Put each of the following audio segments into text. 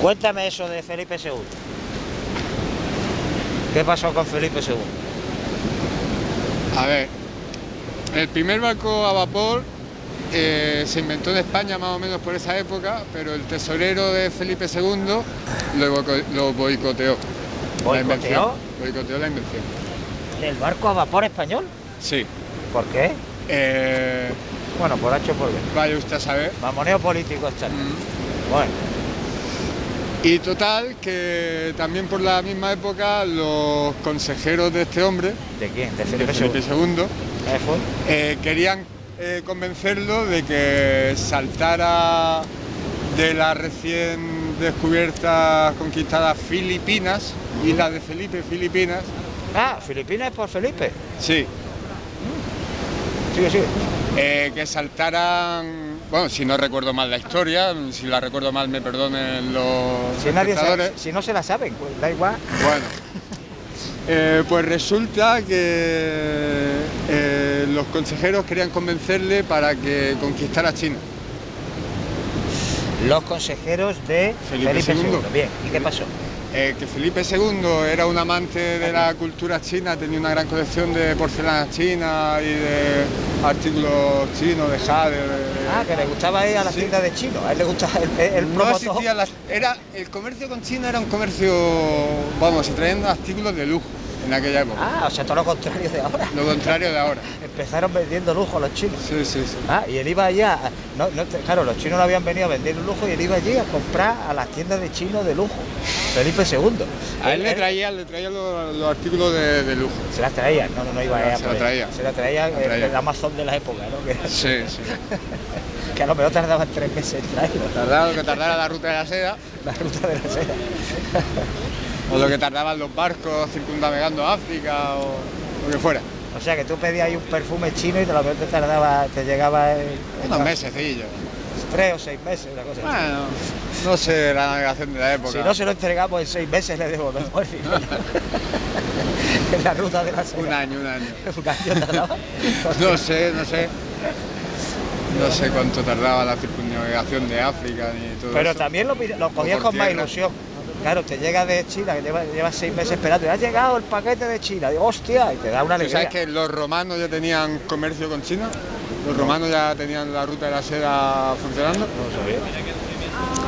Cuéntame eso de Felipe II. ¿Qué pasó con Felipe II? A ver, el primer barco a vapor eh, se inventó en España más o menos por esa época, pero el tesorero de Felipe II lo, lo boicoteó. La invención. ¿Boicoteó? Boicoteó la invención. ¿El barco a vapor español? Sí. ¿Por qué? Eh, Bueno, por H por B. vaya usted a saber. Mamoneo político está. Mm. Bueno, Y total, que también por la misma época los consejeros de este hombre, ¿de quién? De Felipe, Felipe II. ¿Eh, querían eh, convencerlo de que saltara de las recién descubiertas, conquistadas Filipinas, islas de Felipe, Filipinas. Ah, Filipinas por Felipe. Sí, Sigue, sigue. eh, que saltaran, bueno, si no recuerdo mal la historia, si la recuerdo mal me perdonen los Si, nadie sabe- si no se la saben, pues da igual. Bueno, eh, pues resulta que eh, los consejeros querían convencerle para que conquistara China. Los consejeros de Felipe Felipe, II. II. Bien, ¿y qué pasó? Eh, que Felipe II era un amante de la cultura china, tenía una gran colección de porcelana china y de artículos chinos, de jade. de- Ah, que le gustaba ir a la Sí. de chino. A él le gustaba el, el no era el comercio con China era un comercio, vamos, se traían artículos de lujo en aquella época. Ah, o sea, todo lo contrario de ahora. Lo contrario de ahora. Empezaron vendiendo lujo los chinos. Sí, sí, sí. Ah, y él iba allá, no, no, claro, los chinos no habían venido a vender lujo y él iba allí a comprar a las tiendas de chinos de lujo. Felipe II. A él le traían, le traían los, los artículos de, de lujo. Se las traía, no, no, no iba a Se por la ahí. traía. Se la traía, La el- traía. el Amazon de la época, ¿no? Que, Sí, sí. que a lo mejor tardaban tres meses en traerlo. Tardaba lo que tardara la ruta de la seda La ruta de la seda. o lo que tardaban los barcos circundavegando África o lo que fuera. O sea que tú pedías ahí un perfume chino y te lo te tardaba, te llegaba en, en Unos mesecillos. tres o seis meses, una cosa así. Bueno, no sé la navegación de la época. Si no se lo entregamos en seis meses le el dinero. en la ruta de la seda. Un año, un año. Un año tardaba. No sé, no sé. No sé cuánto tardaba la circunnavegación de África ni todo Pero eso. también lo, lo cogías con más ilusión. Claro, te llega de China, que llevas lleva seis meses esperando, y ha llegado el paquete de China, digo, hostia, y te da una ¿Tú alegría. ¿Sabes que los romanos ya tenían comercio con China? Los romanos ya tenían la ruta de la seda funcionando. No lo sabía.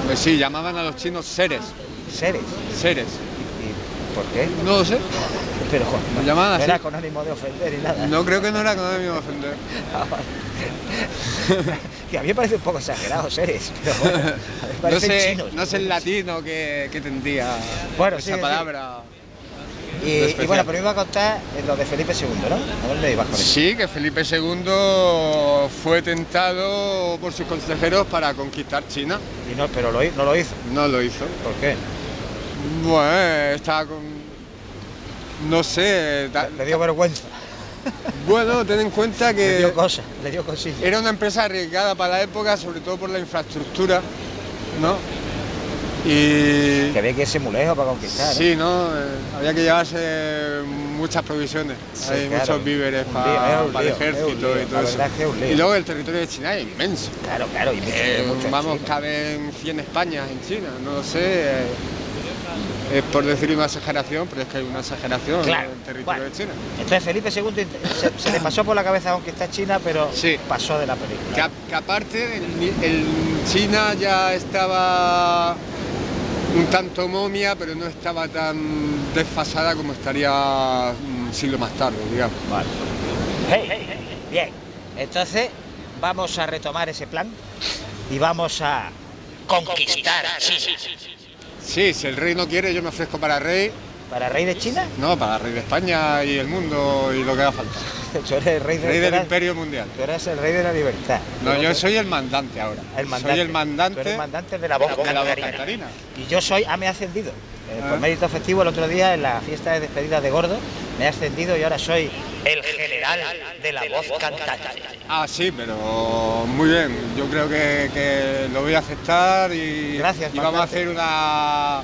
Pues sí, llamaban a los chinos seres. Seres. Seres. ¿Y por qué? No lo sé. Pero no así. era con ánimo de ofender ni nada. No creo que no era con ánimo de ofender. Ah, que a mí me parece un poco exagerado seres, pero bueno, a mí me No sé, chinos. no sé el latino que, que tendría Bueno, esa palabra. Y, y bueno, pero iba a contar lo de Felipe II, ¿no? ¿A dónde ibas con eso? Sí, que Felipe II fue tentado por sus consejeros para conquistar China. Y no, pero lo, no lo hizo. No lo hizo. ¿Por qué? Bueno, estaba con. No sé. Le dio vergüenza, Bueno, ten en cuenta le dio que cosas, le dio cosillas. era una empresa arriesgada para la época, sobre todo por la infraestructura, ¿no? Y. Que había que irse muy lejos para conquistar. ¿eh? Sí, ¿no? Eh, había que llevarse muchas provisiones. Sí, Hay claro. muchos víveres para, el ejército lío, y todo eso. es que. Y luego el territorio de China es inmenso. Claro, claro, y Eh, vamos, caben 100 Españas en China, no lo sé. Eh, es por decir una exageración, pero es que hay una exageración Claro, en el territorio bueno. de China. Entonces Felipe II se, se le pasó por la cabeza conquistar China, pero Sí. pasó de la película. Que, aparte, el, el China ya estaba un tanto momia, pero no estaba tan desfasada como estaría un siglo más tarde, digamos. Vale. Hey, hey, hey, Bien. Entonces vamos a retomar ese plan y vamos a conquistar China. Sí, si el rey no quiere, yo me ofrezco para rey, ¿Para rey de China? no, para rey de España y el mundo y lo que haga falta. Tú eres el rey, de, Rey del imperio mundial. Tú eres el rey de la libertad. No, yo soy el mandante ahora. el mandante. Soy el Tú mandante eres el mandante de la voz. Y yo soy, ah, me he ascendido. Eh, por Ah. mérito festivo el otro día en la fiesta de despedida de Gordo, me he ascendido y ahora soy el general de la voz cantante. Ah, sí, pero muy bien. Yo creo que, que lo voy a aceptar y, Gracias, y vamos a hacer una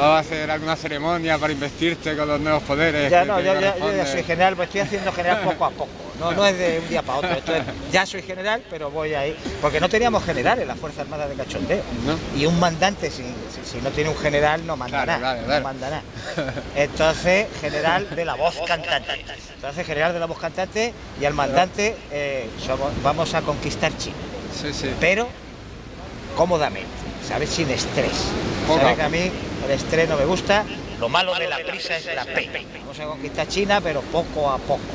¿Vas a hacer alguna ceremonia para investirte con los nuevos poderes? Ya no, yo, ya- yo ya soy general, pues estoy haciendo general poco a poco. No, no es de un día para otro. Esto es- ya soy general, pero voy ahí. Porque no teníamos general en la Fuerza Armada de Cachondeo. ¿No? Y un mandante, si, si- si no tiene un general, no manda Claro, nada. claro, claro. No manda nada. Entonces, general de la voz cantante. Entonces, general de la voz cantante y al mandante eh, somos- vamos a conquistar China. Sí, sí. Pero cómodamente, ¿sabes? Sin estrés. ¿Sabes que a mí el estrés no me gusta? Lo malo de la prisa es la P. Vamos a conquistar China, pero poco a poco.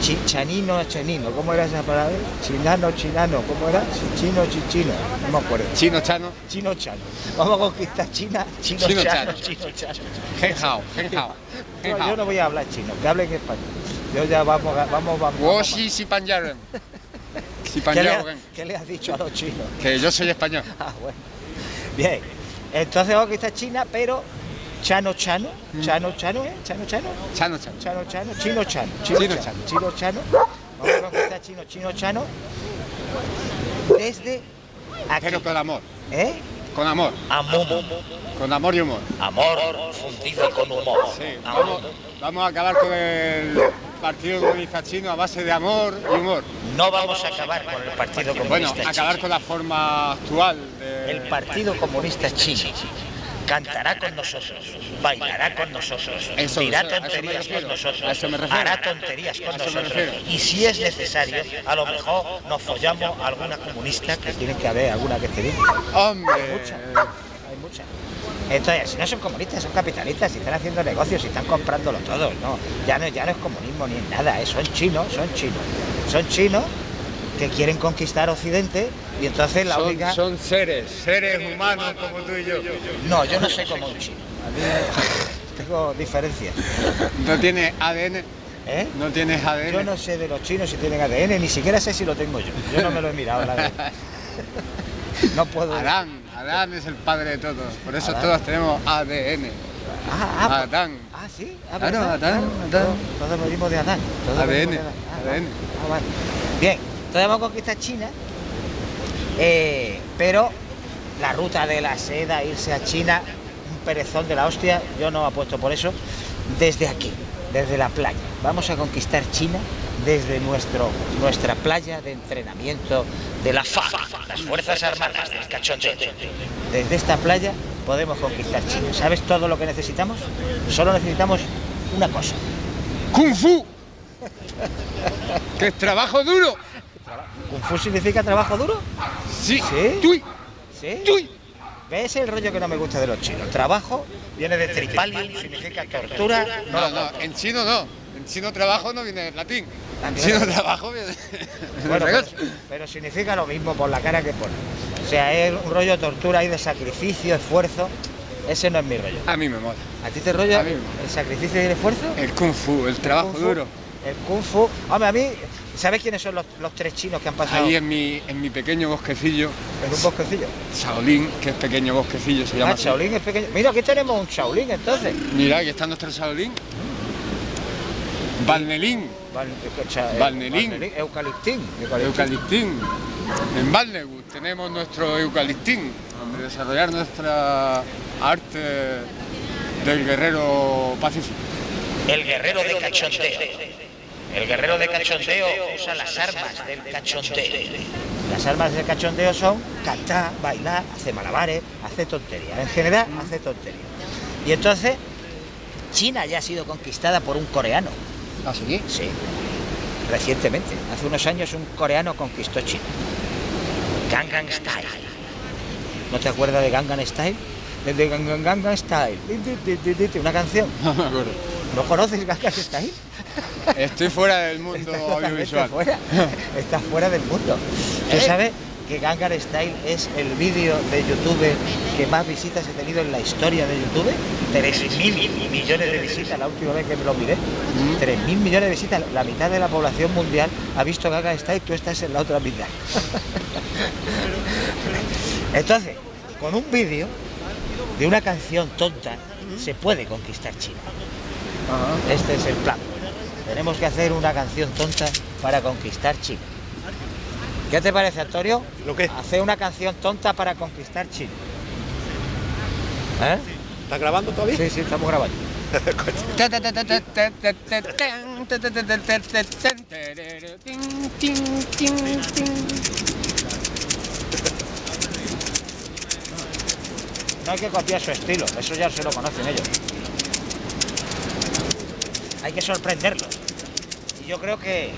Chi- chanino a chanino, ¿cómo era esa palabra? Chinano, chinano, ¿cómo era? Chi- Chino, chichino, no me acuerdo. Chino Chano, Chino chano. Vamos a conquistar China, chino, Chino chano, chano. chino chano. Gen Hao, Gen Hao. Gen No, yo no voy a hablar chino, que hablen español. Yo ya vamos, a- vamos, vamos. Wo vamos. Xi Si Pan Yaren. Si Pan ¿Qué le, Yaren. ha- qué le has dicho a los chinos? Que yo soy español. Ah, bueno. Bien. Entonces vamos a conquistar China, pero Chano Chano, Mm. Chano Chano, ¿eh? Chano Chano, Chano Chano. Chano Chano, Chino Chano, Chino, Chino Chano. Chino Chano. Vamos a conquistar Chino, Chino Chano desde aquí. Pero con amor. ¿Eh? Con amor. Amor. Con amor y humor. Amor fundido con humor. Sí, vamos, vamos a acabar con el Partido Comunista Chino a base de amor y humor. No vamos a acabar con el Partido Bueno, Comunista acabar Chino. con la forma actual. El Partido Comunista Chino cantará con nosotros, bailará con nosotros, Eso, dirá eso, tonterías con nosotros, hará tonterías con nosotros. Y si es necesario, a lo mejor nos follamos a alguna comunista, que tiene que haber alguna que esté. ¡Hombre! Mucha. Hay muchas. Entonces, si no son comunistas, son capitalistas, si están haciendo negocios, si están comprándolo todo, no. Ya no, ya no es comunismo ni nada, ¿eh? son chinos, son chinos. Son chinos que quieren conquistar Occidente y entonces la Son, única. son seres, seres humanos como tú y yo. No, yo no soy como un chino. Tengo diferencias. No tienes ADN, ¿Eh? no tienes ADN. Yo no sé de los chinos si tienen ADN, ni siquiera sé si lo tengo yo. Yo no me lo he mirado, la verdad. No puedo. Adán, Adán es el padre de todos, por eso Adán. todos tenemos ADN. Ah, ah, Adán. Ah, sí. Ah. Adán, Adán. Todos, todos venimos de Adán. todos ADN, de Adán. Ah. ADN. Ah, vale. Bien, entonces vamos a conquistar China, eh, pero la ruta de la seda, irse a China, un perezón de la hostia, yo no apuesto por eso, desde aquí, desde la playa. Vamos a conquistar China desde nuestro, nuestra playa de entrenamiento de la FA, las Fuerzas Armadas del Cachondeo. Desde esta playa podemos conquistar China. ¿Sabes todo lo que necesitamos? Solo necesitamos una cosa. ¡Kung Fu! ¡Que es trabajo duro! ¿Kung Fu significa trabajo duro? Sí. ¿Sí? ¡Tuy! ¿Sí? ¡Tuy! ¿Ves el rollo que no me gusta de los chinos? Trabajo viene de tripalium, significa tortura. No, no, en chino no. En chino trabajo no viene del latín. En chino trabajo viene Bueno, pero, pero significa lo mismo por la cara que pone. O sea, es un rollo de tortura y de sacrificio, esfuerzo. Ese no es mi rollo. A mí me mola. ¿A ti te rollo A mí el sacrificio y el esfuerzo? El kung fu, el trabajo Kung Fu. duro. El kung fu. Hombre, a mí, ¿sabes quiénes son los, los tres chinos que han pasado Ahí en mi, en mi pequeño bosquecillo, en un bosquecillo? Shaolin, que es pequeño bosquecillo, se llama Ah, así. Shaolin es pequeño. Mira, aquí tenemos un Shaolin entonces. Mira, aquí está nuestro Shaolin. Eh, eh, Balnerín. Eucaliptín. Eucaliptín. En Balnewood tenemos nuestro Eucaliptín, donde desarrollar nuestra arte del guerrero pacífico. El guerrero de cachondeo. El guerrero de cachondeo usa las armas del cachondeo. Las armas del cachondeo son cantar, bailar, hacer malabares, hacer tonterías. En general, hace tonterías. Y entonces, China ya ha sido conquistada por un coreano. ¿Ah, sí? Sí, recientemente. Hace unos años un coreano conquistó China. Gangnam Style. ¿No te acuerdas de Gangnam Style? De Gangnam Style. Una canción. No me acuerdo. ¿No conoces Gangnam Style? Estoy fuera del mundo Estás audiovisual. fuera. Estás fuera del mundo. ¿Tú ¿Eh? sabes que Gangnam Style es el vídeo de YouTube que más visitas he tenido en la historia de YouTube? 3.000 millones de visitas la última vez que me lo miré. Mm. 3.000 millones de visitas. La mitad de la población mundial ha visto Gangnam Style, tú estás en la otra mitad. Entonces, con un vídeo de una canción tonta se puede conquistar China. Este es el plan. Tenemos que hacer una canción tonta para conquistar China. ¿Qué te parece, Antonio? ¿Lo qué? Hacer una canción tonta para conquistar China. ¿Eh? ¿Estás grabando todavía? Sí, sí, estamos grabando. No hay que copiar su estilo, eso ya se lo conocen ellos. Hay que sorprenderlos. Yo creo que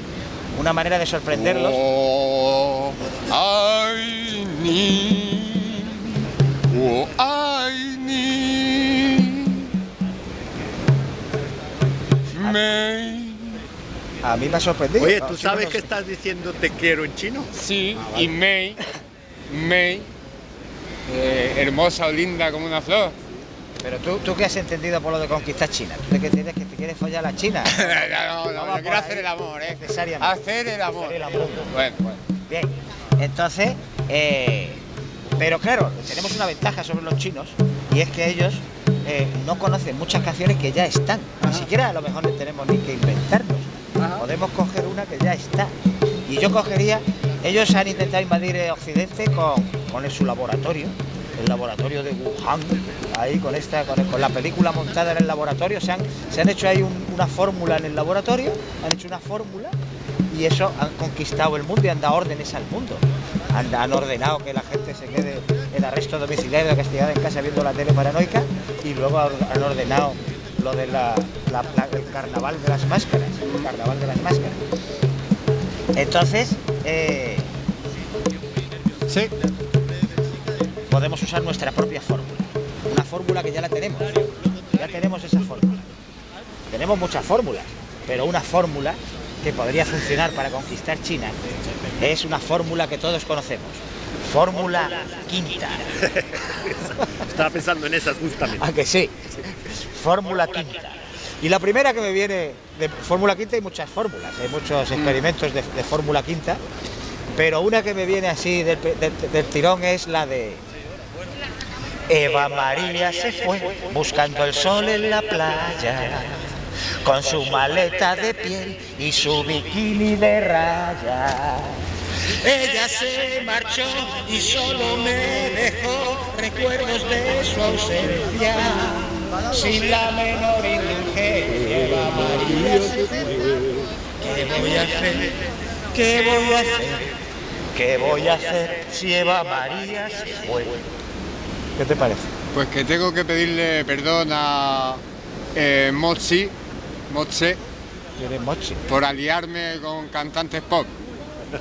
una manera de sorprenderlos. Oh, I need, oh, I need, me. A mí me ha sorprendido. Oye, ¿tú sabes que estás diciendo te quiero en chino? Sí, Ah, vale. y May, May, eh, hermosa o linda como una flor. Pero tú, tú qué has entendido por lo de conquistar China. ¿Tú de qué tienes que te quieres follar a la China? no, no, No no, quiero hacer el amor, ¿eh? necesariamente. Hacer el amor. Hacer el amor. Bueno, bueno. Bien, entonces, eh, pero claro, tenemos una ventaja sobre los chinos y es que ellos eh, no conocen muchas canciones que ya están. Ni siquiera a lo mejor no tenemos ni que inventarnos. Ajá. Podemos coger una que ya está. Y yo cogería, ellos han intentado invadir eh, Occidente con, con su laboratorio, el laboratorio de Wuhan, ahí con esta, con, con la película montada en el laboratorio, se han, se han hecho ahí un- una fórmula en el laboratorio, han hecho una fórmula y eso han conquistado el mundo y han dado órdenes al mundo. Han, han ordenado que la gente se quede en arresto domiciliario, castigada en casa viendo la tele paranoica y luego han ordenado lo de la, carnaval de las máscaras, carnaval de las máscaras. Entonces, eh, Sí. Podemos usar nuestra propia fórmula. Una fórmula que ya la tenemos. Ya tenemos esa fórmula. Tenemos muchas fórmulas, pero una fórmula que podría funcionar para conquistar China es una fórmula que todos conocemos. Fórmula quinta. Estaba pensando en esas justamente. ¿A que sí? Fórmula quinta. Y la primera que me viene de fórmula quinta hay muchas fórmulas, hay muchos experimentos de, de fórmula quinta, pero una que me viene así del, del- del tirón es la de Eva María se fue buscando el sol en la playa, con su maleta de piel y su bikini de raya. Ella se marchó y solo me dejó recuerdos de su ausencia. Sin la menor indulgencia, Eva María se fue. ¿Qué voy a hacer? ¿Qué voy a hacer? ¿Qué voy a hacer si Eva María se fue? ¿Qué te parece? Pues que tengo que pedirle perdón a eh, Mochi, Moche, ¿Quién es Mochi? por aliarme con cantantes pop.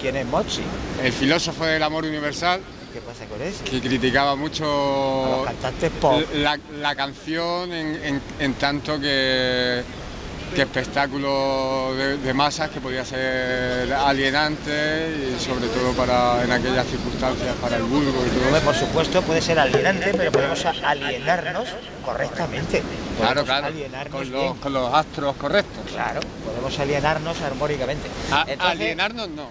¿Quién es Mochi? El filósofo del amor universal, ¿Qué pasa con eso? que criticaba A los mucho cantantes pop. la, la canción en, en- en tanto que, que espectáculo de, de masas que podía ser alienante y sobre todo para en aquellas circunstancias para el vulgo y todo eso. por supuesto puede ser alienante, pero podemos alienarnos correctamente. Claro, Podemos claro, Alienarnos con los, con los astros correctos. Claro, podemos alienarnos armónicamente. A- Entonces, alienarnos no,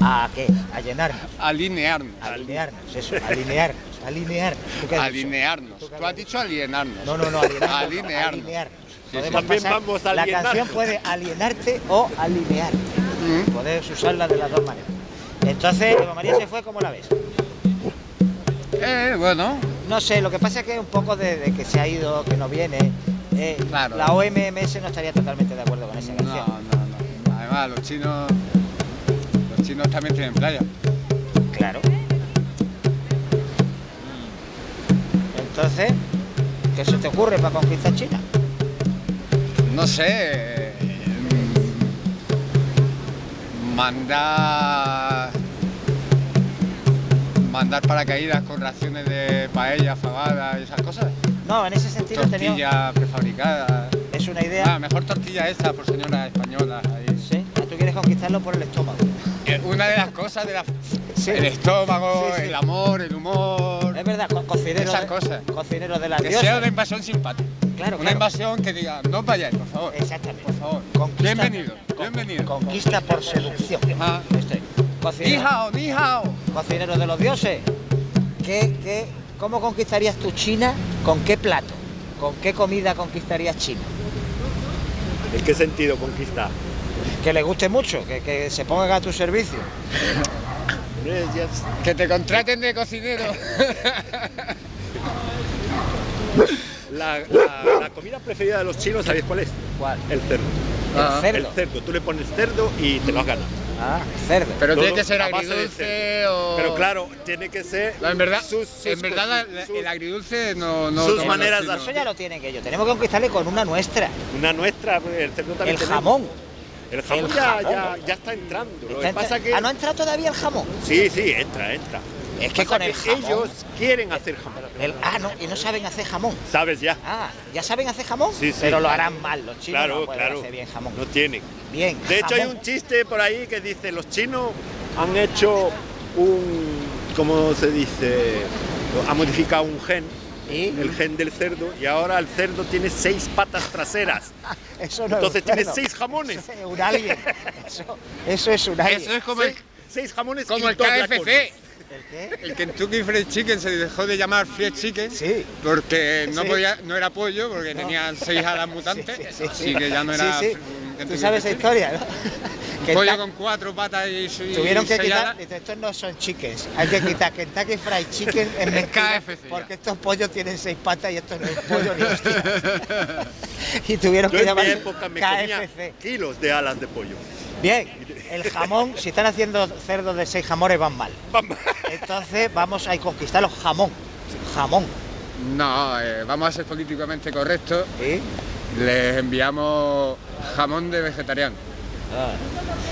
¿A qué? A llenarnos. alinearnos. Alinearnos, eso, alinearnos, alinearnos. ¿Tú qué has dicho? Alinearnos. ¿Tú has dicho alienarnos. No, no, no, alinearnos. no, Alinearnos. alinearnos. Sí, Podemos sí. También pasar- vamos a La canción puede alienarte o alinearte. Mm. Puedes usarla de las dos maneras. Entonces, Eva María se fue, ¿cómo la ves? Eh, bueno, No sé, lo que pasa es que un poco de, de que se ha ido, que no viene. eh, Claro. La OMS no estaría totalmente de acuerdo con esa no, canción. no, no. Además, los chinos, los chinos también tienen playa. Claro. Entonces, ¿qué se te ocurre para conquistar China? No sé. Mandar. Mandar paracaídas con raciones de paella, fabada y esas cosas. No, en ese sentido tenía, Tortillas prefabricadas. es una idea. Ah, mejor tortilla esta por señoras españolas. ahí. Sí, tú quieres conquistarlo por el estómago. Eh, Una de las cosas de la. Sí. El estómago, Sí, sí. el amor, el humor. Es verdad, co- cocinero, Esas de, cosas. cocinero de las Que sea una invasión simpática. Claro, Una claro. invasión que diga, no vayáis, por favor. Exactamente. Por favor. Conquista- Bienvenido, con- bienvenido. Conquista por seducción. Ah. Esto es. Ni Cocinero, hao, ni hao. cocinero de los dioses. ¿Qué, qué, ¿Cómo conquistarías tu China? ¿Con qué plato? ¿Con qué comida conquistarías China? ¿En qué sentido conquistar? Que le guste mucho, que, que se pongan a tu servicio. Que te contraten de cocinero. La, la- la comida preferida de los chinos, ¿sabéis cuál es? ¿Cuál? El cerdo. Ah, el cerdo. El cerdo. Tú le pones cerdo y te lo has ganado. Ah, cerdo. Pero Todo tiene que ser agridulce o... Pero claro, tiene que ser. No, en verdad, sus- sus en verdad sus- el agridulce no... no sus maneras de. Eso ya lo tienen ellos. Tenemos que conquistarle con una nuestra. Una nuestra, el cerdo también. El tenemos. jamón. El jamón, El ya, jamón. Ya, ya está entrando. Lo Está que entra- pasa que. Ah, no ha entrado todavía el jamón. Sí, sí, entra, entra. Es que con el jamón. ellos quieren hacer jamón. el- ah, no, y no saben hacer jamón. ¿Sabes ya? Ah, ¿ya saben hacer jamón? Sí, sí. Pero lo harán mal, los chinos Claro, no pueden claro. hacer bien jamón. No tienen. Bien. De hecho, hay un chiste por ahí que dice: los chinos han hecho un. ¿Cómo se dice? Han modificado un gen, El gen del cerdo, y ahora el cerdo tiene seis patas traseras. Eso no Entonces es tiene cerdo. seis jamones. Eso es un alien. Eso, eso es un alien. Eso es como el, Seis, jamones como el KFC. ¿El qué? El Kentucky Fried Chicken se dejó de llamar Fried Chicken Sí. porque no Sí. podía, no era pollo, porque No. tenían seis alas mutantes, Sí, sí, sí, así sí. que ya no Sí, era Tú sabes esa Fried historia, ¿no? Que Pollo con cuatro patas y, y Tuvieron que seis quitar, estos no son chickens, hay que quitar Kentucky Fried Chicken en mentira, KFC porque estos pollos tienen seis patas y esto no es pollo ni hostia. y tuvieron Yo que llamar KFC. kilos de alas de pollo. Bien, el jamón, si están haciendo cerdos de seis jamones van mal. Vamos. Entonces vamos a conquistar los jamón. Jamón. No, eh, vamos a ser políticamente correctos. ¿Sí? Les enviamos jamón de vegetariano.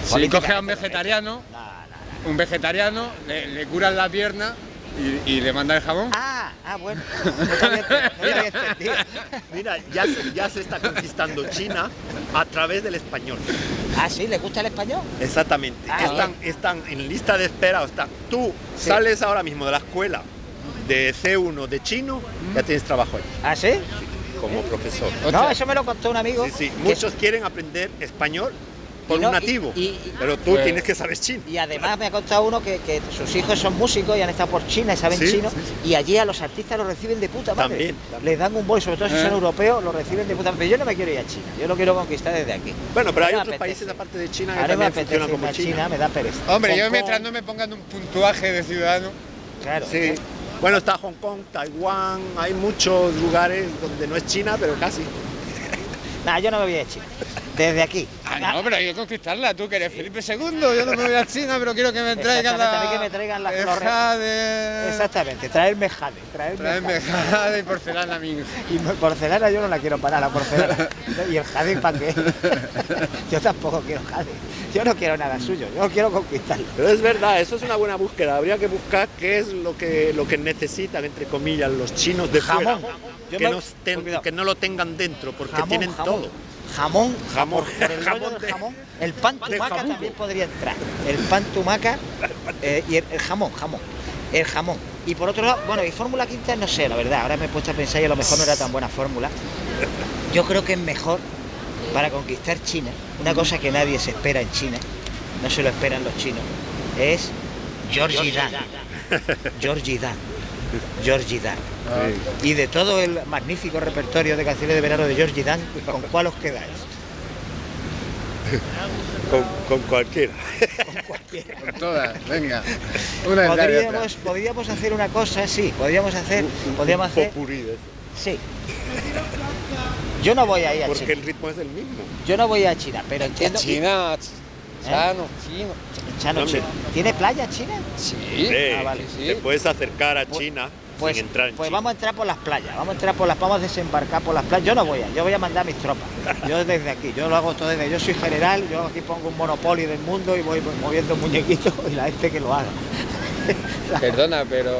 Si Política coges a un vegetariano, No, no, no. un vegetariano, le, le curan la pierna y, y le manda el jamón. Ah, ah, bueno. No. Mira, ya se, ya se está conquistando China a través del español. Ah, sí, ¿le gusta el español? Exactamente. Ah, están, están en lista de espera. O está, tú Sí. sales ahora mismo de la escuela de C1 de chino, ya tienes trabajo ahí ¿Ah, sí? Como profesor. No, eso me lo contó un amigo. Sí, sí. que- Muchos quieren aprender español por no- un nativo, y- y- pero tú Pues- tienes que saber chino. Y además me ha contado uno que, que sus hijos son músicos y han estado por China y saben Sí, chino. sí, Y allí a los artistas los reciben de puta madre. También, también. Les dan un bol, sobre todo si Eh. son europeos, los reciben de puta madre. Pero yo no me quiero ir a China, yo lo quiero conquistar desde aquí. Bueno, pero hay me otros apetece. países aparte de China que Ahora me también apetece funcionan como a China. China, me da pereza. Hombre, Hong yo Kong, mientras no me pongan un puntuaje de ciudadano, Claro. Sí. Bueno, está Hong Kong, Taiwán, hay muchos lugares donde no es China, pero casi. Nah, yo no me voy a China. Desde aquí. Ah, no, pero hay que conquistarla, tú que eres Felipe II, yo no me voy a China, pero quiero que me traigan Exactamente, la... a mí que me traigan la el flor- jade, Exactamente, traerme jade. Traerme, Traerme jade. jade y porcelana hija. Y porcelana yo no la quiero para la porcelana. ¿Y el jade para qué? Yo tampoco quiero jade. Yo no quiero nada suyo, yo quiero conquistarlo. Pero es verdad, eso es una buena búsqueda. Habría que buscar qué es lo que, lo que necesitan, entre comillas, los chinos de Jamón. fuera. Que, me- no que no lo tengan dentro, porque Jamón, tienen jamón. Todo. Jamón, Jamón. por, el Jamón del jamón. El pan tumaca también podría entrar. El pan tumaca eh, y el, el jamón, jamón. El jamón. Y por otro lado, bueno, y Fórmula Quinta no sé, la verdad. Ahora me he puesto a pensar y a lo mejor no era tan buena fórmula. Yo creo que es mejor para conquistar China, una cosa que nadie se espera en China, no se lo esperan los chinos, es Georgie Dan. Georgie Dan. Georgie Dan. Y de todo el magnífico repertorio de canciones de verano de Georgie Dan, ¿con cuál os quedáis? Con, con cualquiera. Con cualquiera. Con todas, venga. Una otra. Podríamos, podríamos hacer una cosa, sí, podríamos hacer, Un- un podríamos hacer, de eso. sí. Yo no voy a ir a Porque China, el ritmo es el mismo. yo no voy a China, pero entiendo. China, Chano, chino. Chano. China. ¿Tiene playa China? Sí. Eh, Ah, vale, sí. Te puedes acercar a Pues- China Pues, sin entrar en pues China. vamos a entrar por las playas, vamos a entrar por las, vamos a desembarcar por las playas. Yo no voy a, yo voy a mandar mis tropas. Yo desde aquí, yo lo hago todo desde, yo soy general, yo aquí pongo un monopolio del mundo y voy moviendo muñequitos y la gente que lo haga. Perdona, pero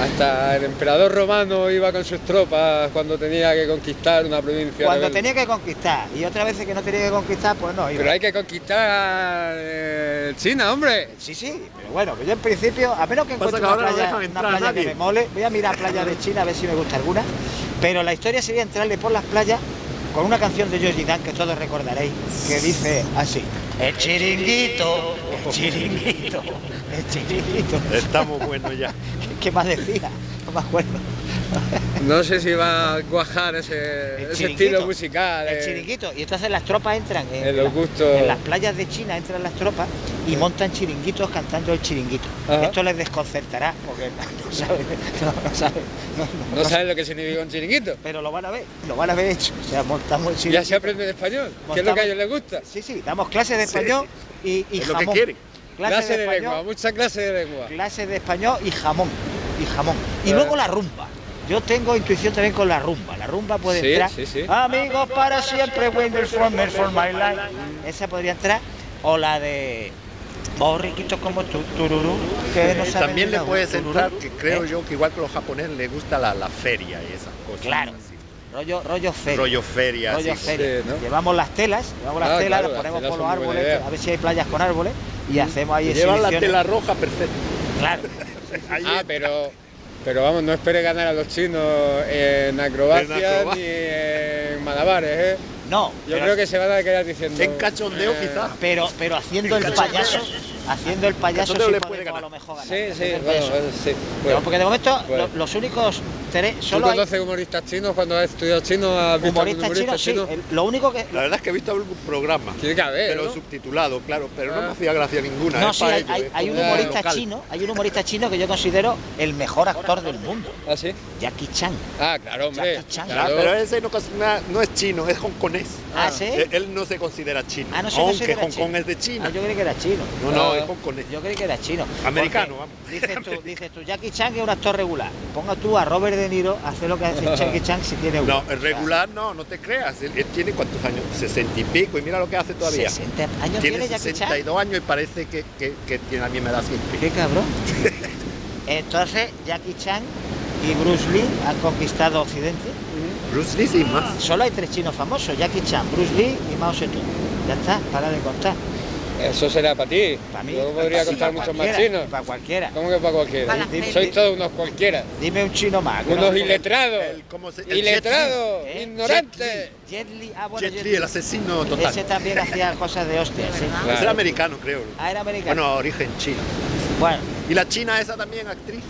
hasta el emperador romano iba con sus tropas cuando tenía que conquistar una provincia. Cuando rebelde. tenía que conquistar y otras veces que no tenía que conquistar, pues no. iba. Pero hay que conquistar eh, China, hombre. Sí, sí, pero bueno, yo en principio, a menos que encuentre que una no playa, una playa que me mole, voy a mirar playas de China a ver si me gusta alguna, pero la historia sería entrarle por las playas con una canción de Georgie Dan que todos recordaréis, que dice así, el chiringuito, el chiringuito, el chiringuito. Estamos buenos ya. ¿Qué más decía? No me acuerdo. No sé si va a cuajar ese, estilo musical. El eh. chiringuito. Y entonces las tropas entran en, En los la- gustos. en las playas de China, entran las tropas y montan chiringuitos cantando el chiringuito. Ajá. Esto les desconcertará porque no saben, no, no saben, no- no- No no- sabes lo que significa un chiringuito. pero lo van a ver, lo van a ver hecho. O sea, montamos el Ya se aprende en español, que es lo que a ellos les gusta. Sí, sí, damos clases de Sí. español y, y Es lo que jamón. quieren. Clases Clase de, español, lengua, mucha clase de lengua. clases de español y jamón. Y jamón. Y Eh. luego la rumba. Yo tengo intuición también con la rumba. La rumba puede Sí, entrar. sí, sí. Amigos para siempre, Wenders for my life. Esa podría entrar. O la de. Oh, riquitos como tú, tururú. Que no saben También le puedes tururú. entrar, que creo ¿Eh? yo que igual que los japoneses les gusta la, la feria y esas cosas. Claro. así. Rollo, rollo feria. Rollo feria. rollo así. feria. Sí, ¿no? Llevamos las telas, llevamos las Ah, telas, claro, las las ponemos telas por los árboles, a ver si hay playas con árboles y hacemos ahí llevan la tela roja, perfecto. Claro. Ah, pero, pero vamos, no espere ganar a los chinos en acrobacia En acrobacia. ni en malabares, ¿eh? No, Yo creo que se van a quedar diciendo... En cachondeo, eh, quizás. pero, pero haciendo el Cachondeo. payaso, haciendo el payaso sí le podemos puede a ganar. lo mejor ganar. Sí, sí, bueno, sí. Pero bueno. porque de momento Bueno. los únicos tres, ¿Tú solo hay conoces humoristas chinos cuando has estudiado chino? ¿Has visto humorista chinos, sí. chino? el- lo único que La verdad es que he visto algún programa. Tiene que haber, Pero ¿no? subtitulado, claro. Pero no Ah. me hacía gracia ninguna. no, sí, para hay, hay- hay un humorista local. chino, hay un humorista chino que yo considero el mejor actor del mundo, ¿Ah, sí? Jackie Chan. Ah, claro, hombre. Jackie Chan. Ah, Claro. pero ese no, es chino, es hongkonés. Ah, ¿sí? Eh, Él no se considera chino. Ah, no se aunque Hong Kong es de China. Ah, yo creí que era chino. No, no, Ah. es hongkonés. Yo creí que era chino. Americano, vamos. Dices tú, dices tú, Jackie Chan es un actor regular. Ponga tú a Robert De Niro, hace lo que hace Jackie Chan si tiene uno. No, el regular no, no te creas. Él, él tiene cuántos años, 60 y pico, y mira lo que hace todavía. 60 años Tiene tiene Jackie Chan. 62 años y parece que, que, que tiene la misma edad siempre. Qué cabrón. Entonces, Jackie Chan y Bruce Lee han conquistado Occidente. Bruce Lee sí, más. Solo hay tres chinos famosos, Jackie Chan, Bruce Lee y Mao Zedong. Ya está, para de contar. Eso será para ti. Para mí. Yo podría contar muchos más chinos. Para cualquiera. ¿Cómo que para cualquiera? Para Dime-. Sois todos unos cualquiera. Dime un chino más. Unos no- iletrados. El- ¿cómo se- el Iletrados, ¿eh? ignorantes. Jet Li, ah, bueno, Jet Jet Li, Li. el asesino total. Ese también hacía cosas de hostia, sí. verdad. Es Claro. el americano, creo. Ah, era americano. Bueno, origen chino. Bueno, Y la china esa también, actriz.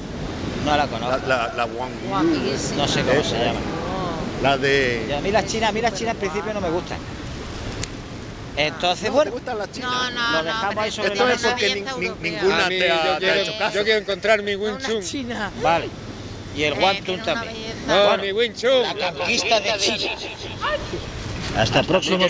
no la conozco. La, la, la Wang Yu. No sé cómo se llama. Oh. La de... Y a mí las chinas, a mí las chinas al principio no me gustan. Entonces, ¿No ¿Te bueno, gustan las chinas? No, no, Lo no. dejamos ahí sobre Esto es porque ni- ni- ninguna mí, te ha- yo, te ha quiero, hecho caso. yo quiero encontrar mi Wing Chun. china. vale. Y el Eh, tiene una también. No, Bueno. mi Wing Chun. La conquista de China. Hasta el próximo